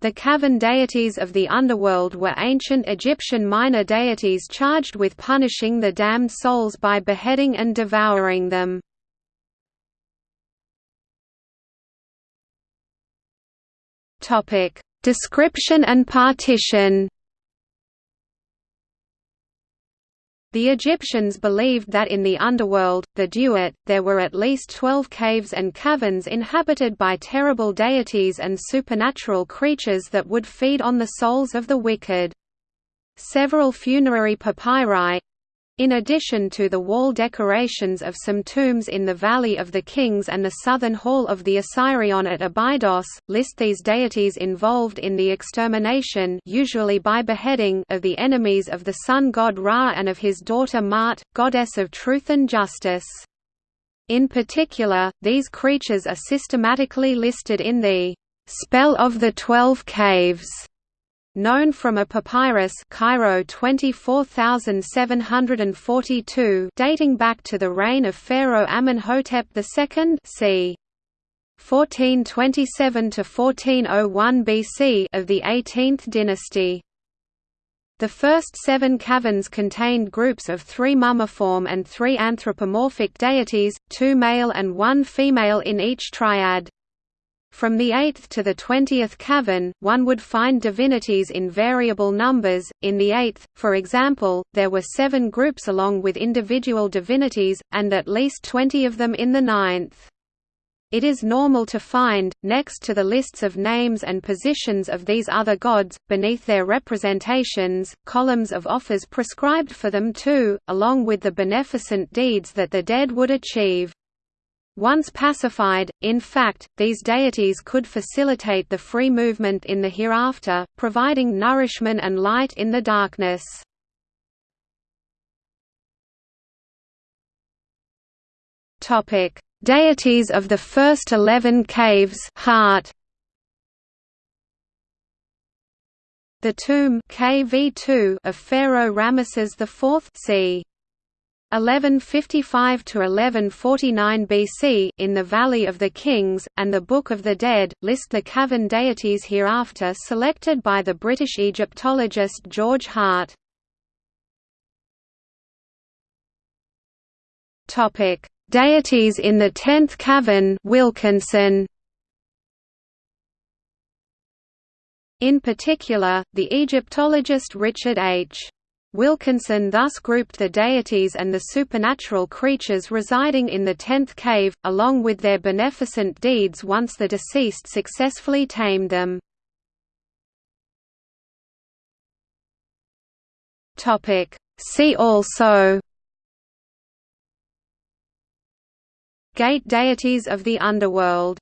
The cavern deities of the underworld were ancient Egyptian minor deities charged with punishing the damned souls by beheading and devouring them. Description and partition The Egyptians believed that in the underworld, the Duat, there were at least twelve caves and caverns inhabited by terrible deities and supernatural creatures that would feed on the souls of the wicked. Several funerary papyri, in addition to the wall decorations of some tombs in the Valley of the Kings and the southern hall of the Osirion at Abydos, list these deities involved in the extermination usually by beheading of the enemies of the sun god Ra and of his daughter Maat, goddess of truth and justice. In particular, these creatures are systematically listed in the «Spell of the Twelve Caves» known from a papyrus Cairo 24742 dating back to the reign of Pharaoh Amenhotep II c. 1427 to 1401 BC of the 18th dynasty. The first seven caverns contained groups of three mummiform and three anthropomorphic deities, two male and one female in each triad. From the 8th to the 20th cavern, one would find divinities in variable numbers. In the 8th, for example, there were seven groups along with individual divinities, and at least 20 of them in the 9th. It is normal to find, next to the lists of names and positions of these other gods, beneath their representations, columns of offers prescribed for them too, along with the beneficent deeds that the dead would achieve. Once pacified, in fact, these deities could facilitate the free movement in the hereafter, providing nourishment and light in the darkness. Deities of the first eleven caves heart. The tomb KV2 of Pharaoh Ramesses IV c. 1155 to 1149 BC in the Valley of the Kings and the Book of the Dead list the cavern deities hereafter selected by the British Egyptologist George Hart. Topic: Deities in the 10th cavern Wilkinson. In particular, the Egyptologist Richard H. Wilkinson thus grouped the deities and the supernatural creatures residing in the tenth cave, along with their beneficent deeds once the deceased successfully tamed them. See also Gate deities of the underworld